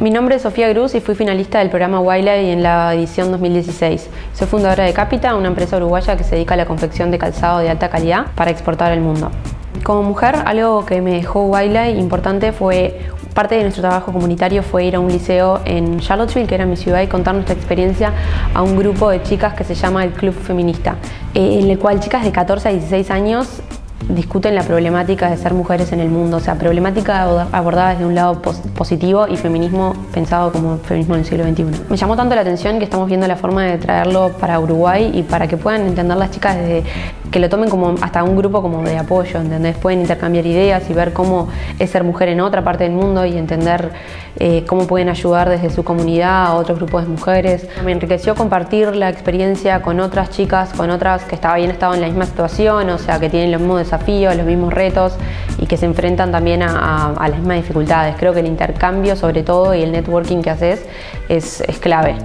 Mi nombre es Sofía Cruz y fui finalista del programa Wildlife en la edición 2016. Soy fundadora de Capita, una empresa uruguaya que se dedica a la confección de calzado de alta calidad para exportar al mundo. Como mujer, algo que me dejó Wildlife importante fue Parte de nuestro trabajo comunitario fue ir a un liceo en Charlottesville, que era mi ciudad, y contar nuestra experiencia a un grupo de chicas que se llama el Club Feminista, eh, en el cual chicas de 14 a 16 años discuten la problemática de ser mujeres en el mundo, o sea, problemática abordada desde un lado positivo y feminismo pensado como feminismo en el siglo XXI. Me llamó tanto la atención que estamos viendo la forma de traerlo para Uruguay y para que puedan entender las chicas desde que lo tomen como hasta un grupo como de apoyo, ¿entendés? Pueden intercambiar ideas y ver cómo es ser mujer en otra parte del mundo y entender eh, cómo pueden ayudar desde su comunidad a otros grupos de mujeres. Me enriqueció compartir la experiencia con otras chicas, con otras que habían estado en la misma situación, o sea, que tienen los mismos desafíos, los mismos retos y que se enfrentan también a, las mismas dificultades. Creo que el intercambio sobre todo y el networking que haces es, es clave.